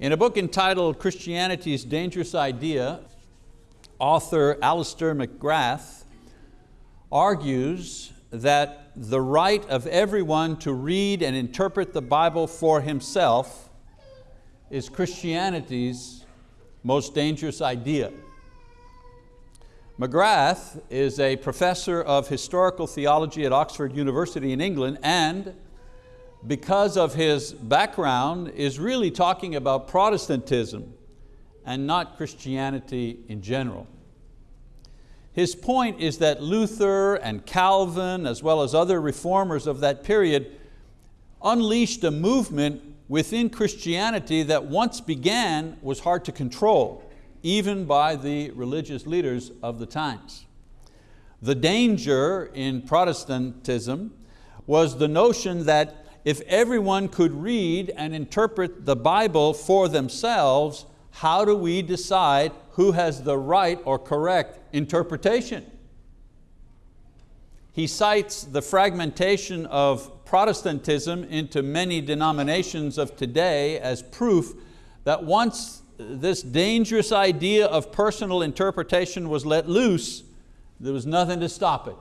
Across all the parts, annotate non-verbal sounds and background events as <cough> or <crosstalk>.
In a book entitled Christianity's Dangerous Idea, author Alister McGrath argues that the right of everyone to read and interpret the Bible for himself is Christianity's most dangerous idea. McGrath is a professor of historical theology at Oxford University in England and because of his background is really talking about Protestantism and not Christianity in general. His point is that Luther and Calvin, as well as other reformers of that period, unleashed a movement within Christianity that once began was hard to control even by the religious leaders of the times. The danger in Protestantism was the notion that if everyone could read and interpret the Bible for themselves, how do we decide who has the right or correct interpretation? He cites the fragmentation of Protestantism into many denominations of today as proof that once this dangerous idea of personal interpretation was let loose, there was nothing to stop it.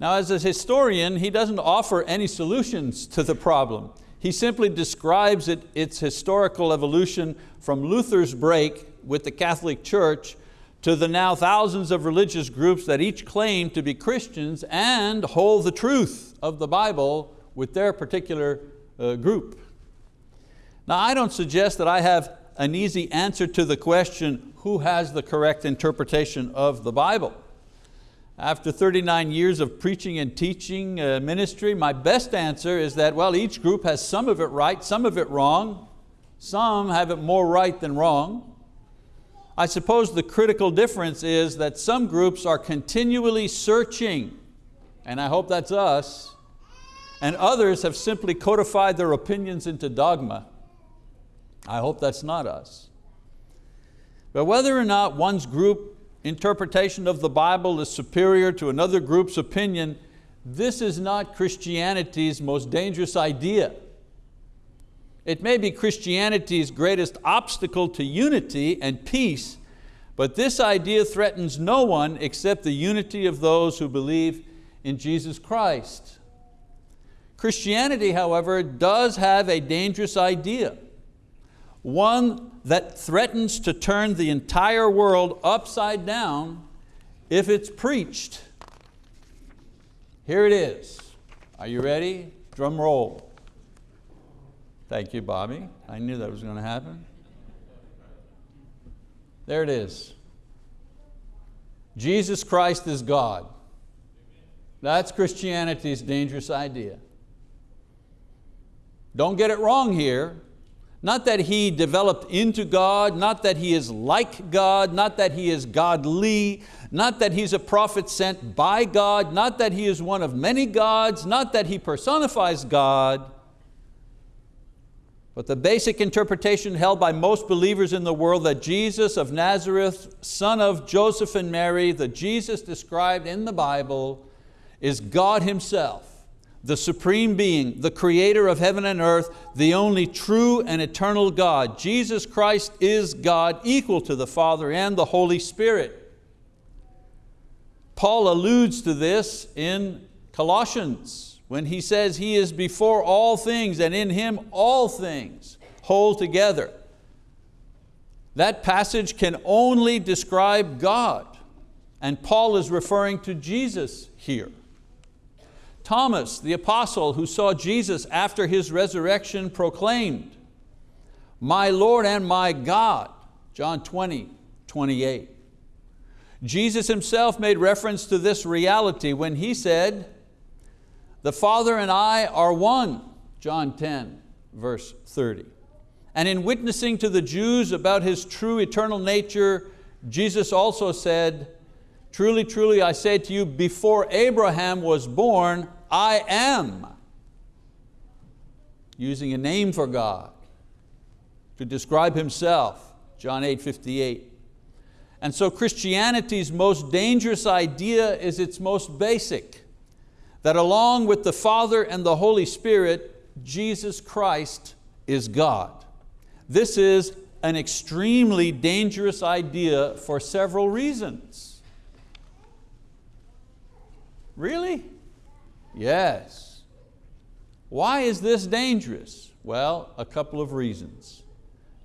Now as a historian, he doesn't offer any solutions to the problem. He simply describes it, its historical evolution from Luther's break with the Catholic Church to the now thousands of religious groups that each claim to be Christians and hold the truth of the Bible with their particular uh, group. Now I don't suggest that I have an easy answer to the question, who has the correct interpretation of the Bible? After 39 years of preaching and teaching uh, ministry, my best answer is that, well, each group has some of it right, some of it wrong. Some have it more right than wrong. I suppose the critical difference is that some groups are continually searching, and I hope that's us, and others have simply codified their opinions into dogma. I hope that's not us. But whether or not one's group interpretation of the Bible is superior to another group's opinion, this is not Christianity's most dangerous idea. It may be Christianity's greatest obstacle to unity and peace, but this idea threatens no one except the unity of those who believe in Jesus Christ. Christianity, however, does have a dangerous idea one that threatens to turn the entire world upside down if it's preached. Here it is. Are you ready? Drum roll. Thank you, Bobby. I knew that was going to happen. There it is. Jesus Christ is God. That's Christianity's dangerous idea. Don't get it wrong here. Not that he developed into God, not that he is like God, not that he is godly, not that he's a prophet sent by God, not that he is one of many gods, not that he personifies God, but the basic interpretation held by most believers in the world that Jesus of Nazareth, son of Joseph and Mary, the Jesus described in the Bible, is God Himself the Supreme Being, the creator of heaven and earth, the only true and eternal God. Jesus Christ is God, equal to the Father and the Holy Spirit. Paul alludes to this in Colossians when he says he is before all things and in Him all things hold together. That passage can only describe God and Paul is referring to Jesus here. Thomas, the apostle who saw Jesus after His resurrection proclaimed, my Lord and my God, John 20, 28. Jesus Himself made reference to this reality when He said, the Father and I are one, John 10, verse 30. And in witnessing to the Jews about His true eternal nature, Jesus also said, truly, truly, I say to you, before Abraham was born, I am, using a name for God to describe Himself, John 8, 58. And so Christianity's most dangerous idea is its most basic, that along with the Father and the Holy Spirit, Jesus Christ is God. This is an extremely dangerous idea for several reasons. Really? Yes. Why is this dangerous? Well, a couple of reasons.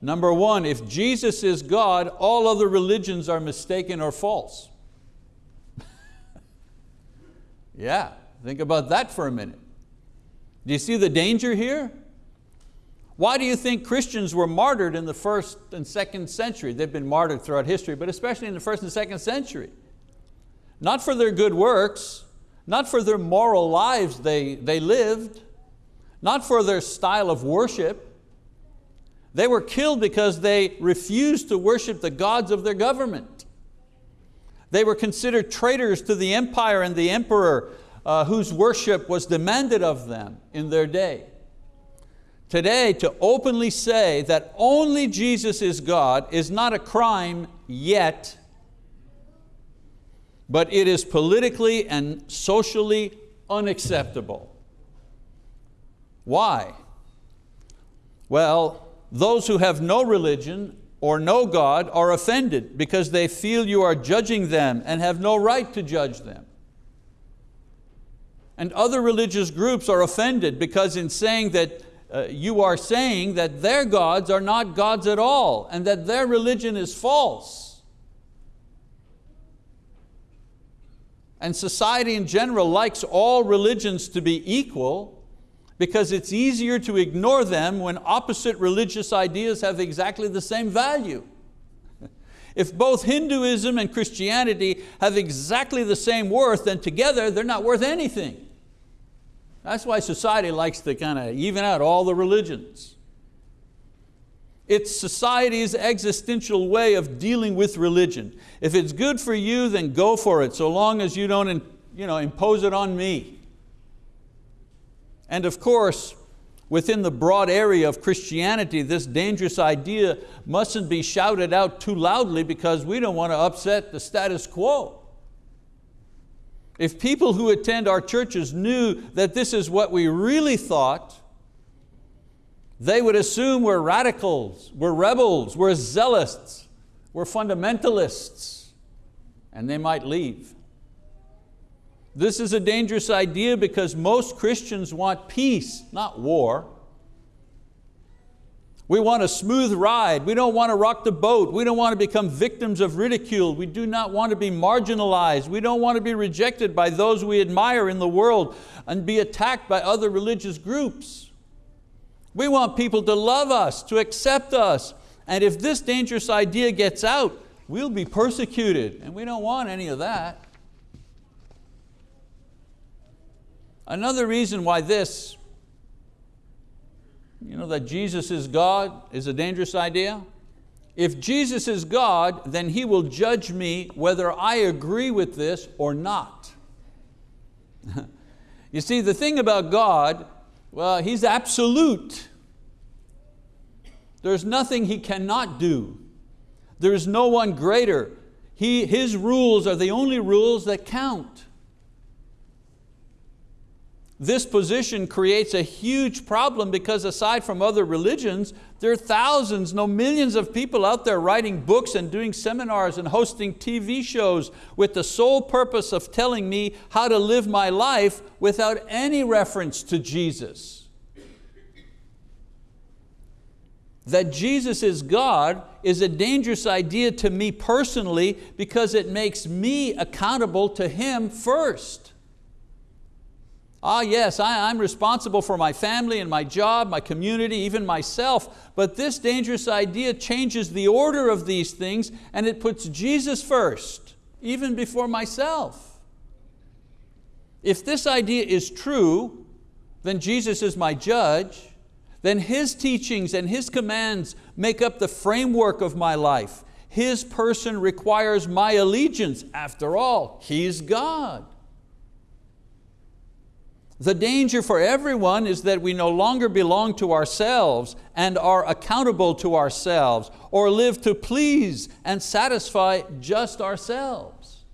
Number one, if Jesus is God, all other religions are mistaken or false. <laughs> yeah, think about that for a minute. Do you see the danger here? Why do you think Christians were martyred in the first and second century? They've been martyred throughout history, but especially in the first and second century. Not for their good works, not for their moral lives they, they lived, not for their style of worship. They were killed because they refused to worship the gods of their government. They were considered traitors to the empire and the emperor uh, whose worship was demanded of them in their day. Today, to openly say that only Jesus is God is not a crime yet, but it is politically and socially unacceptable. Why? Well, those who have no religion or no God are offended because they feel you are judging them and have no right to judge them. And other religious groups are offended because in saying that uh, you are saying that their gods are not gods at all and that their religion is false. And society in general likes all religions to be equal because it's easier to ignore them when opposite religious ideas have exactly the same value. <laughs> If both Hinduism and Christianity have exactly the same worth, then together they're not worth anything. That's why society likes to kind of even out all the religions. It's society's existential way of dealing with religion. If it's good for you, then go for it, so long as you don't you know, impose it on me. And of course, within the broad area of Christianity, this dangerous idea mustn't be shouted out too loudly because we don't want to upset the status quo. If people who attend our churches knew that this is what we really thought, they would assume we're radicals, we're rebels, we're zealots, we're fundamentalists, and they might leave. This is a dangerous idea because most Christians want peace, not war. We want a smooth ride. We don't want to rock the boat. We don't want to become victims of ridicule. We do not want to be marginalized. We don't want to be rejected by those we admire in the world and be attacked by other religious groups. We want people to love us, to accept us. And if this dangerous idea gets out, we'll be persecuted. And we don't want any of that. Another reason why this you know that Jesus is God is a dangerous idea. If Jesus is God, then He will judge me whether I agree with this or not. <laughs> you see, the thing about God, well, He's absolute. There's nothing He cannot do. There's no one greater. He, his rules are the only rules that count. This position creates a huge problem because aside from other religions, there are thousands, no millions of people out there writing books and doing seminars and hosting TV shows with the sole purpose of telling me how to live my life without any reference to Jesus. That Jesus is God is a dangerous idea to me personally because it makes me accountable to Him first. Ah yes, I, am responsible for my family and my job, my community, even myself, but this dangerous idea changes the order of these things and it puts Jesus first, even before myself. If this idea is true, then Jesus is my judge, then His teachings and His commands make up the framework of my life. His person requires my allegiance. After all, He's God. The danger for everyone is that we no longer belong to ourselves and are accountable to ourselves or live to please and satisfy just ourselves.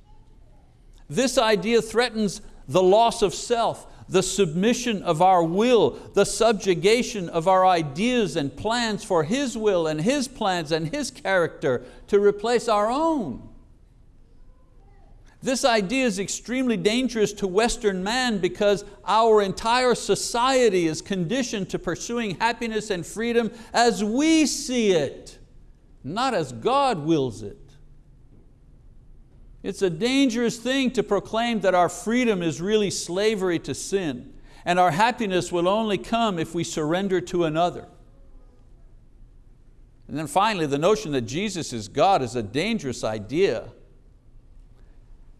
This idea threatens the loss of self, the submission of our will, the subjugation of our ideas and plans for His will and His plans and His character to replace our own. This idea is extremely dangerous to Western man because our entire society is conditioned to pursuing happiness and freedom as we see it, not as God wills it. It's a dangerous thing to proclaim that our freedom is really slavery to sin and our happiness will only come if we surrender to another. And then finally, the notion that Jesus is God is a dangerous idea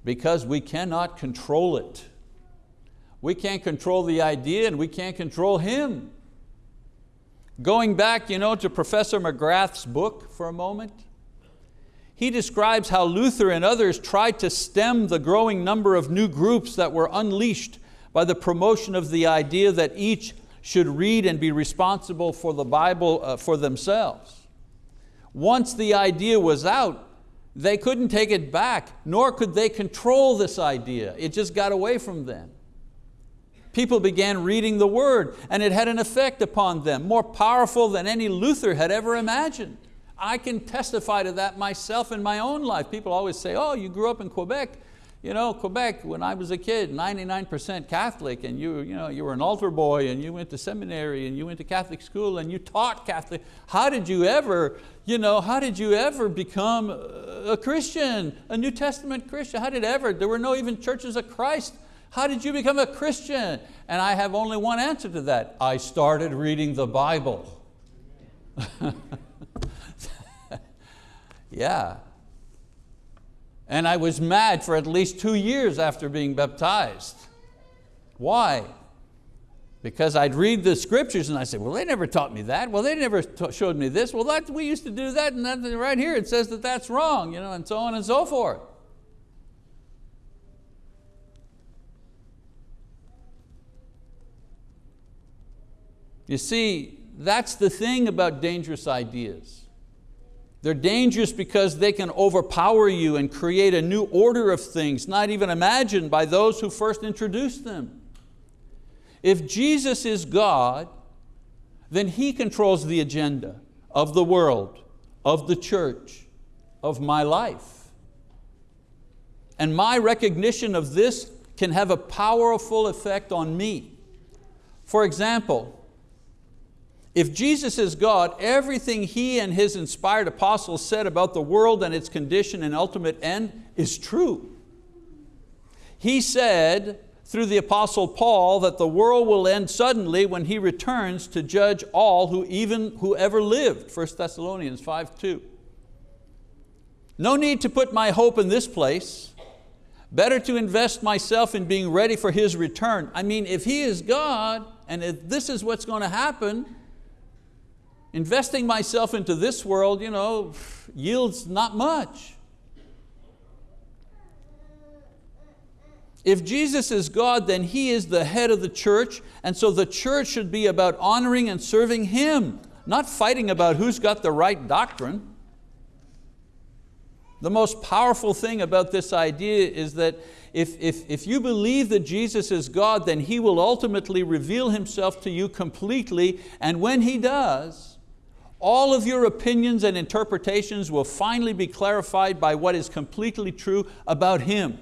because we cannot control it. We can't control the idea and we can't control Him. Going back you know, to Professor McGrath's book for a moment, he describes how Luther and others tried to stem the growing number of new groups that were unleashed by the promotion of the idea that each should read and be responsible for the Bible uh, for themselves. Once the idea was out, they couldn't take it back, nor could they control this idea. It just got away from them. People began reading the word and it had an effect upon them, more powerful than any Luther had ever imagined. I can testify to that myself in my own life. People always say, oh, you grew up in Quebec. You know, Quebec, when I was a kid, 99% Catholic, and you, you, know, you were an altar boy, and you went to seminary, and you went to Catholic school, and you taught Catholic. How did you ever, you know, how did you ever become a Christian, a New Testament Christian? How did ever? There were no even churches of Christ. How did you become a Christian? And I have only one answer to that. I started reading the Bible. <laughs> yeah, and I was mad for at least two years after being baptized. Why? Because I'd read the scriptures and I said, well, they never taught me that. Well, they never showed me this. Well, that, we used to do that and that, right here it says that that's wrong, you know, and so on and so forth. You see, that's the thing about dangerous ideas. They're dangerous because they can overpower you and create a new order of things, not even imagined by those who first introduced them. If Jesus is God, then He controls the agenda of the world, of the church, of my life. And my recognition of this can have a powerful effect on me. For example, if Jesus is God, everything He and His inspired apostles said about the world and its condition and ultimate end is true. He said through the apostle Paul that the world will end suddenly when He returns to judge all who even whoever lived, 1 Thessalonians 5, 2. No need to put my hope in this place. Better to invest myself in being ready for His return. I mean, if He is God, and if this is what's going to happen, Investing myself into this world you know, yields not much. If Jesus is God, then He is the head of the church, and so the church should be about honoring and serving Him, not fighting about who's got the right doctrine. The most powerful thing about this idea is that if, if, if you believe that Jesus is God, then He will ultimately reveal Himself to you completely, and when He does, all of your opinions and interpretations will finally be clarified by what is completely true about Him.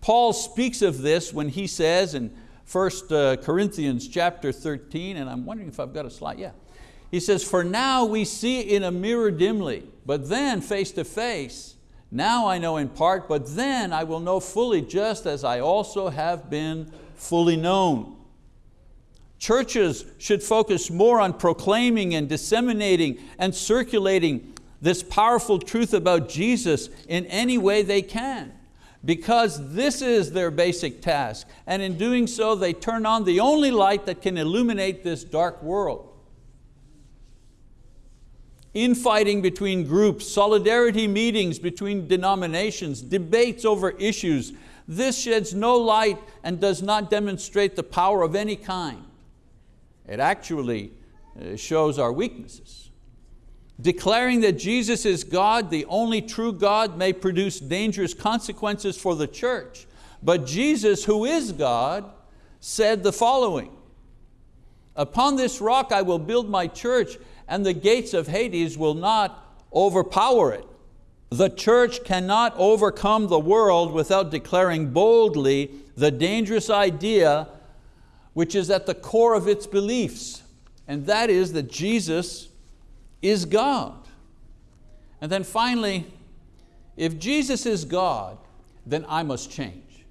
Paul speaks of this when he says in 1 uh, Corinthians chapter 13, and I'm wondering if I've got a slide, yeah. He says, for now we see in a mirror dimly, but then face to face. Now I know in part, but then I will know fully just as I also have been fully known. Churches should focus more on proclaiming and disseminating and circulating this powerful truth about Jesus in any way they can because this is their basic task. And in doing so, they turn on the only light that can illuminate this dark world. Infighting between groups, solidarity meetings between denominations, debates over issues, this sheds no light and does not demonstrate the power of any kind. It actually uh, shows our weaknesses. Declaring that Jesus is God, the only true God, may produce dangerous consequences for the church, But Jesus, who is God, said the following, Upon this rock I will build my church, and the gates of Hades will not overpower it. The church cannot overcome the world without declaring boldly the dangerous idea which is at the core of its beliefs, and that is that Jesus is God. And then finally, if Jesus is God, then I must change.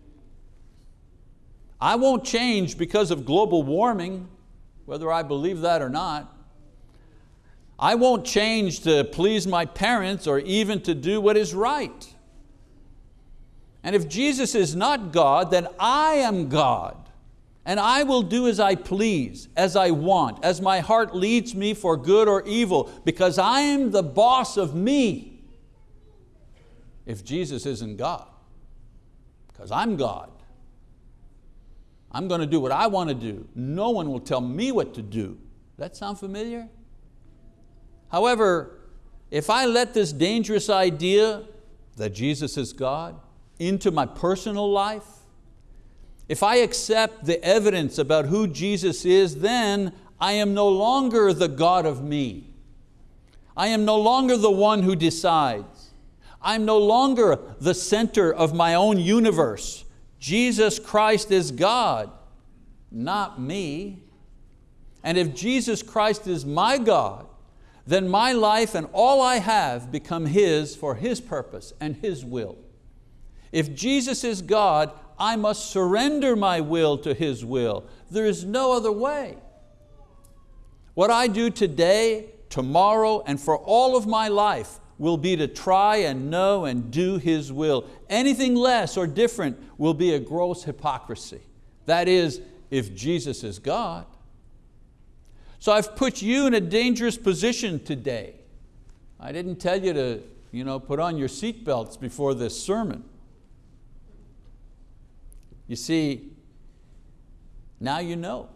I won't change because of global warming, whether I believe that or not. I won't change to please my parents or even to do what is right. And if Jesus is not God, then I am God. And I will do as I please, as I want, as my heart leads me for good or evil, because I am the boss of me. If Jesus isn't God, because I'm God. I'm going to do what I want to do. No one will tell me what to do. That sound familiar? However, if I let this dangerous idea that Jesus is God into my personal life, if I accept the evidence about who Jesus is, then I am no longer the God of me. I am no longer the one who decides. I'm no longer the center of my own universe. Jesus Christ is God, not me. And if Jesus Christ is my God, then my life and all I have become His for His purpose and His will. If Jesus is God, I must surrender my will to His will. There is no other way. What I do today, tomorrow, and for all of my life will be to try and know and do His will. Anything less or different will be a gross hypocrisy. That is, if Jesus is God. So I've put you in a dangerous position today. I didn't tell you to you know, put on your seatbelts before this sermon. You see, now you know.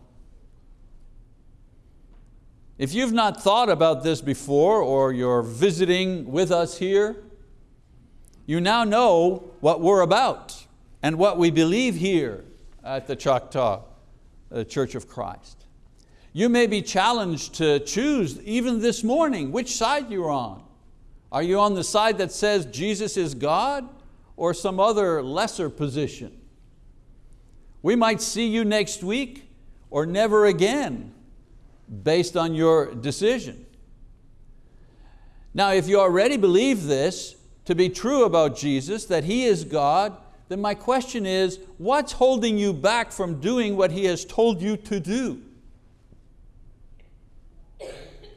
If you've not thought about this before or you're visiting with us here, you now know what we're about and what we believe here at the Choctaw uh, Church of Christ. You may be challenged to choose even this morning which side you're on. Are you on the side that says Jesus is God or some other lesser position? We might see you next week or never again based on your decision. Now if you already believe this to be true about Jesus, that He is God, then my question is, what's holding you back from doing what He has told you to do?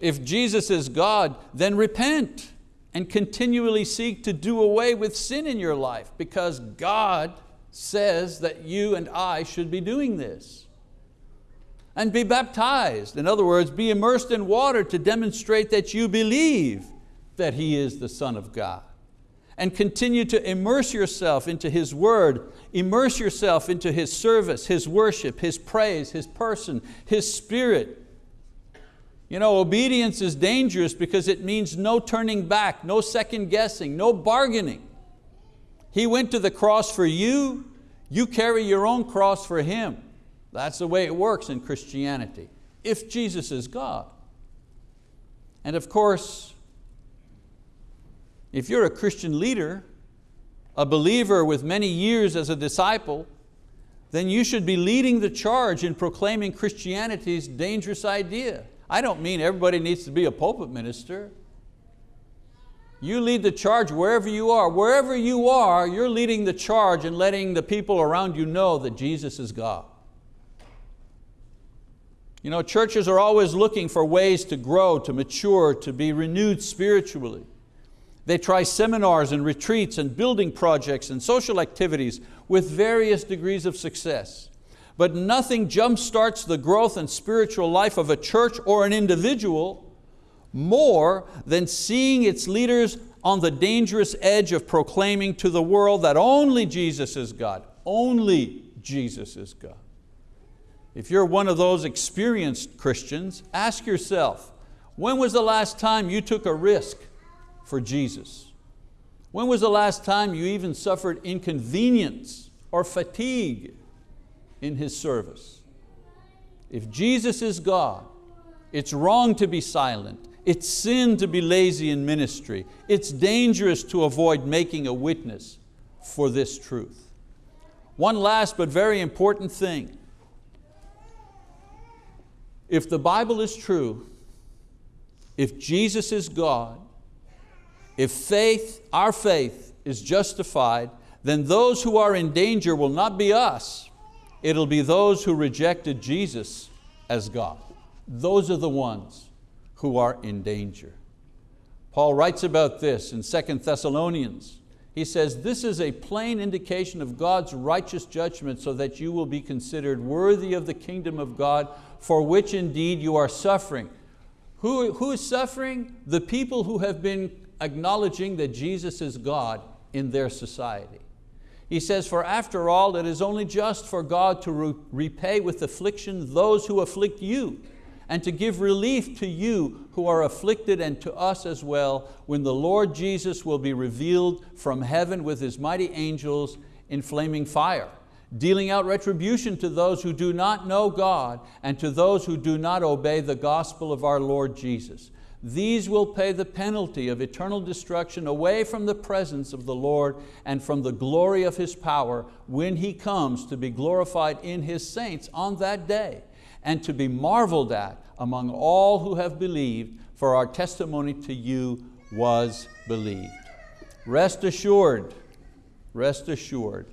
if Jesus is God, then repent and continually seek to do away with sin in your life because God says that you and I should be doing this. And be baptized, in other words, be immersed in water to demonstrate that you believe that He is the Son of God. And continue to immerse yourself into His word, immerse yourself into His service, His worship, His praise, His person, His spirit, you know, obedience is dangerous because it means no turning back, no second guessing, no bargaining. He went to the cross for you, you carry your own cross for Him. That's the way it works in Christianity, if Jesus is God. And of course, if you're a Christian leader, a believer with many years as a disciple, then you should be leading the charge in proclaiming Christianity's dangerous idea. I don't mean everybody needs to be a pulpit minister. You lead the charge wherever you are. Wherever you are, you're leading the charge and letting the people around you know that Jesus is God. You know, churches are always looking for ways to grow, to mature, to be renewed spiritually. They try seminars and retreats and building projects and social activities with various degrees of success but nothing jumpstarts the growth and spiritual life of a church or an individual more than seeing its leaders on the dangerous edge of proclaiming to the world that only Jesus is God, only Jesus is God. If you're one of those experienced Christians, ask yourself, when was the last time you took a risk for Jesus? When was the last time you even suffered inconvenience or fatigue in His service. If Jesus is God, it's wrong to be silent. It's sin to be lazy in ministry. It's dangerous to avoid making a witness for this truth. One last but very important thing. If the Bible is true, if Jesus is God, if faith, our faith is justified, then those who are in danger will not be us, it'll be those who rejected Jesus as God. Those are the ones who are in danger. Paul writes about this in 2 Thessalonians. He says, this is a plain indication of God's righteous judgment so that you will be considered worthy of the kingdom of God for which indeed you are suffering. Who, who is suffering? The people who have been acknowledging that Jesus is God in their society. He says, for after all, it is only just for God to re repay with affliction those who afflict you and to give relief to you who are afflicted and to us as well when the Lord Jesus will be revealed from heaven with His mighty angels in flaming fire, dealing out retribution to those who do not know God and to those who do not obey the gospel of our Lord Jesus. These will pay the penalty of eternal destruction away from the presence of the Lord and from the glory of His power when He comes to be glorified in His saints on that day and to be marveled at among all who have believed, for our testimony to you was believed. Rest assured, rest assured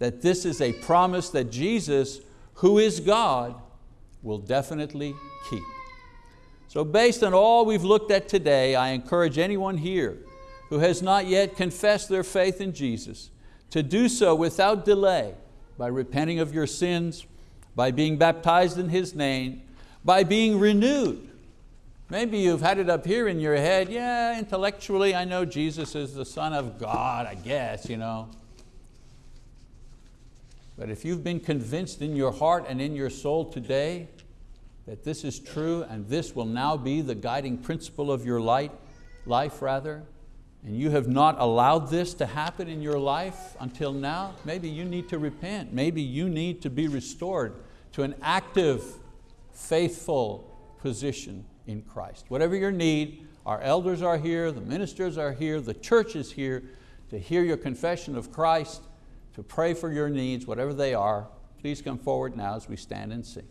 that this is a promise that Jesus, who is God, will definitely keep. So based on all we've looked at today, I encourage anyone here who has not yet confessed their faith in Jesus to do so without delay by repenting of your sins, by being baptized in His name, by being renewed. Maybe you've had it up here in your head, yeah, intellectually I know Jesus is the Son of God, I guess, you know. But if you've been convinced in your heart and in your soul today that this is true and this will now be the guiding principle of your life, life rather, and you have not allowed this to happen in your life until now, maybe you need to repent. Maybe you need to be restored to an active, faithful position in Christ. Whatever your need, our elders are here, the ministers are here, the church is here to hear your confession of Christ, to pray for your needs, whatever they are. Please come forward now as we stand and sing.